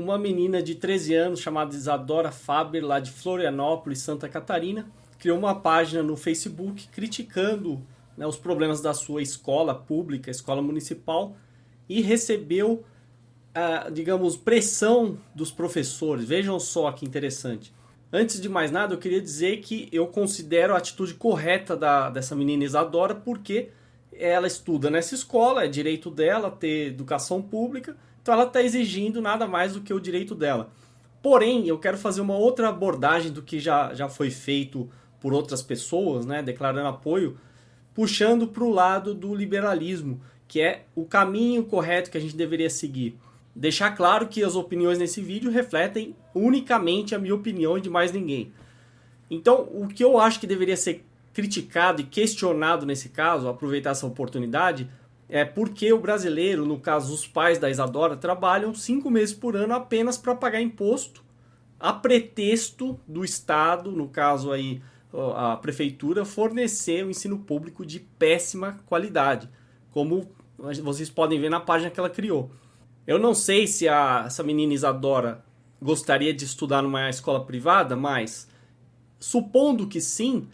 uma menina de 13 anos chamada Isadora Faber, lá de Florianópolis, Santa Catarina, criou uma página no Facebook criticando né, os problemas da sua escola pública, escola municipal, e recebeu, ah, digamos, pressão dos professores. Vejam só que interessante. Antes de mais nada, eu queria dizer que eu considero a atitude correta da, dessa menina Isadora, porque ela estuda nessa escola, é direito dela ter educação pública, então ela está exigindo nada mais do que o direito dela. Porém, eu quero fazer uma outra abordagem do que já, já foi feito por outras pessoas, né, declarando apoio, puxando para o lado do liberalismo, que é o caminho correto que a gente deveria seguir. Deixar claro que as opiniões nesse vídeo refletem unicamente a minha opinião e de mais ninguém. Então, o que eu acho que deveria ser criticado e questionado nesse caso, aproveitar essa oportunidade, é porque o brasileiro, no caso os pais da Isadora, trabalham cinco meses por ano apenas para pagar imposto, a pretexto do Estado, no caso aí a prefeitura, fornecer um ensino público de péssima qualidade, como vocês podem ver na página que ela criou. Eu não sei se a, essa menina Isadora gostaria de estudar numa escola privada, mas supondo que sim,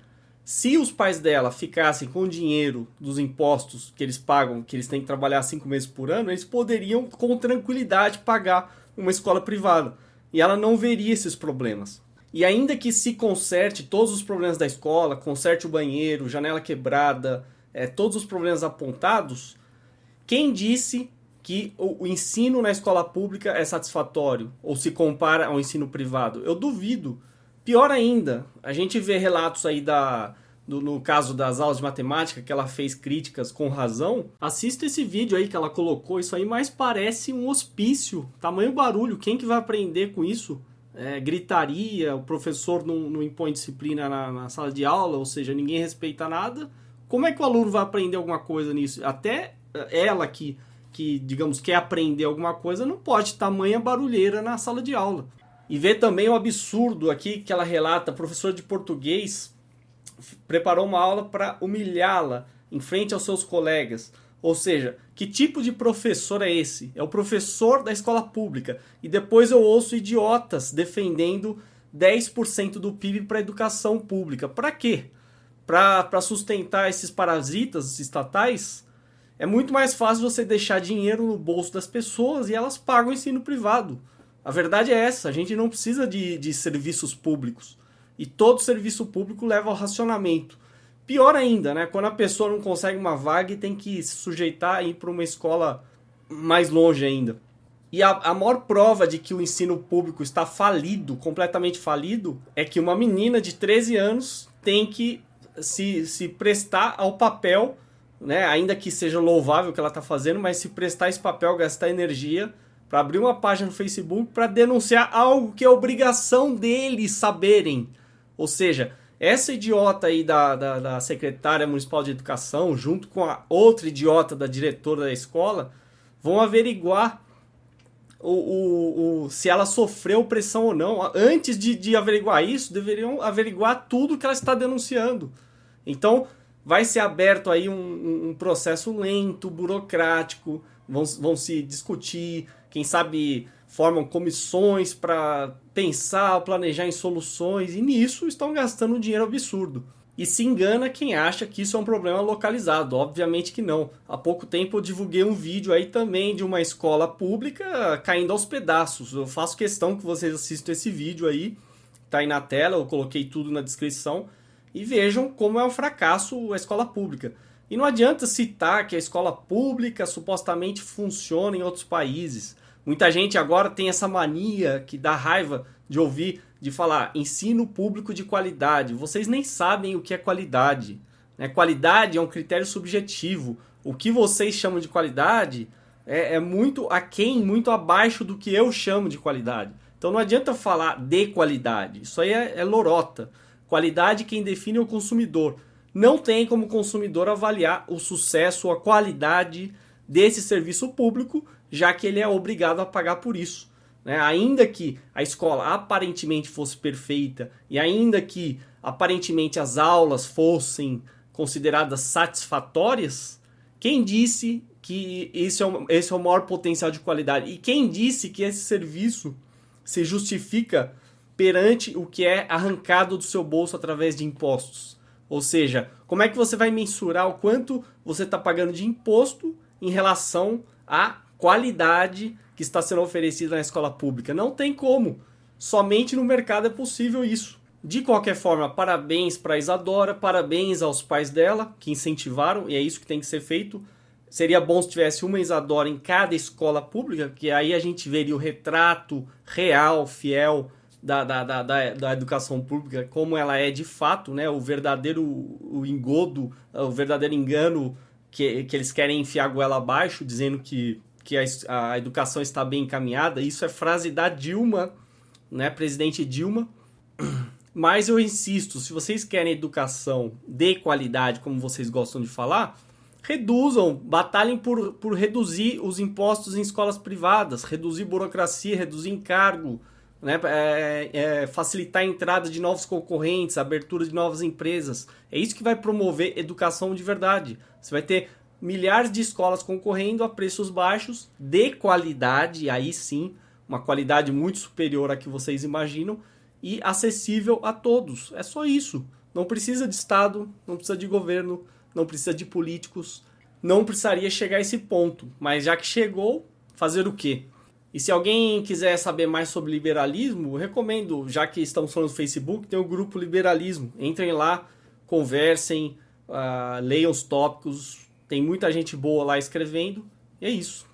se os pais dela ficassem com o dinheiro dos impostos que eles pagam, que eles têm que trabalhar cinco meses por ano, eles poderiam com tranquilidade pagar uma escola privada. E ela não veria esses problemas. E ainda que se conserte todos os problemas da escola, conserte o banheiro, janela quebrada, é, todos os problemas apontados, quem disse que o, o ensino na escola pública é satisfatório ou se compara ao ensino privado. Eu duvido. Pior ainda, a gente vê relatos aí da, do, no caso das aulas de matemática, que ela fez críticas com razão, assista esse vídeo aí que ela colocou, isso aí mais parece um hospício, tamanho barulho, quem que vai aprender com isso? É, gritaria, o professor não, não impõe disciplina na, na, sala de aula, ou seja, ninguém respeita nada, como é que o aluno vai aprender alguma coisa nisso? Até ela que que, digamos, quer aprender alguma coisa, não pode tamanha barulheira na sala de aula. E ver também o absurdo aqui que ela relata, professor de português preparou uma aula para humilhá-la em frente aos seus colegas. Ou seja, que tipo de professor é esse? É o professor da escola pública. E depois eu ouço idiotas defendendo 10% do PIB para educação pública. Para quê? Para sustentar esses parasitas estatais? É muito mais fácil você deixar dinheiro no bolso das pessoas e elas pagam o ensino privado. A verdade é essa, a gente não precisa de, de serviços públicos. E todo serviço público leva ao racionamento. Pior ainda, né? Quando a pessoa não consegue uma vaga e tem que se sujeitar a ir para uma escola mais longe ainda. E a, a maior prova de que o ensino público está falido, completamente falido, é que uma menina de 13 anos tem que se, se prestar ao papel né, ainda que seja louvável o que ela está fazendo, mas se prestar esse papel, gastar energia para abrir uma página no Facebook para denunciar algo que é obrigação deles saberem. Ou seja, essa idiota aí da, da, da, secretária municipal de educação, junto com a outra idiota da diretora da escola, vão averiguar o, o, o, se ela sofreu pressão ou não. Antes de, de averiguar isso, deveriam averiguar tudo que ela está denunciando. Então, vai ser aberto aí um, um processo lento, burocrático, vão, vão se discutir, quem sabe formam comissões para pensar, planejar em soluções, e nisso estão gastando um dinheiro absurdo. E se engana quem acha que isso é um problema localizado, obviamente que não. Há pouco tempo eu divulguei um vídeo aí também de uma escola pública caindo aos pedaços. Eu faço questão que vocês assistam esse vídeo aí, tá aí na tela, eu coloquei tudo na descrição e vejam como é um fracasso a escola pública. E não adianta citar que a escola pública supostamente funciona em outros países. Muita gente agora tem essa mania que dá raiva de ouvir, de falar ensino público de qualidade. Vocês nem sabem o que é qualidade. Né? Qualidade é um critério subjetivo. O que vocês chamam de qualidade é, é muito aquém, muito abaixo do que eu chamo de qualidade. Então não adianta falar de qualidade. Isso aí é, é lorota. Qualidade quem define é o consumidor. Não tem como consumidor avaliar o sucesso, a qualidade desse serviço público, já que ele é obrigado a pagar por isso. Né? Ainda que a escola aparentemente fosse perfeita e ainda que aparentemente as aulas fossem consideradas satisfatórias, Quem disse que esse é, o, esse é o maior potencial de qualidade? E quem disse que esse serviço se justifica perante o que é arrancado do seu bolso através de impostos? Ou seja, como é que você vai mensurar o quanto você está pagando de imposto em relação à qualidade que está sendo oferecida na escola pública? Não tem como. Somente no mercado é possível isso. De qualquer forma, parabéns para a Isadora, parabéns aos pais dela que incentivaram, e é isso que tem que ser feito. Seria bom se tivesse uma Isadora em cada escola pública, que aí a gente veria o retrato real, fiel da, da, da, da, da educação pública, como ela é de fato, né? o verdadeiro o engodo, o verdadeiro engano que, que eles querem enfiar a goela abaixo, dizendo que, que a, a educação está bem encaminhada. Isso é frase da Dilma, né? presidente Dilma. Mas eu insisto, se vocês querem educação de qualidade, como vocês gostam de falar, reduzam, batalhem por, por reduzir os impostos em escolas privadas, reduzir burocracia, reduzir encargo, né? É, é, facilitar a entrada de novos concorrentes, abertura de novas empresas. É isso que vai promover educação de verdade. Você vai ter milhares de escolas concorrendo a preços baixos, de qualidade, aí sim, uma qualidade muito superior à que vocês imaginam, e acessível a todos. É só isso. Não precisa de Estado, não precisa de governo, não precisa de políticos. Não precisaria chegar a esse ponto. Mas já que chegou, fazer o quê? E se alguém quiser saber mais sobre liberalismo, recomendo, já que estamos falando no Facebook, tem o grupo Liberalismo. Entrem lá, conversem, uh, leiam os tópicos. Tem muita gente boa lá escrevendo. E é isso.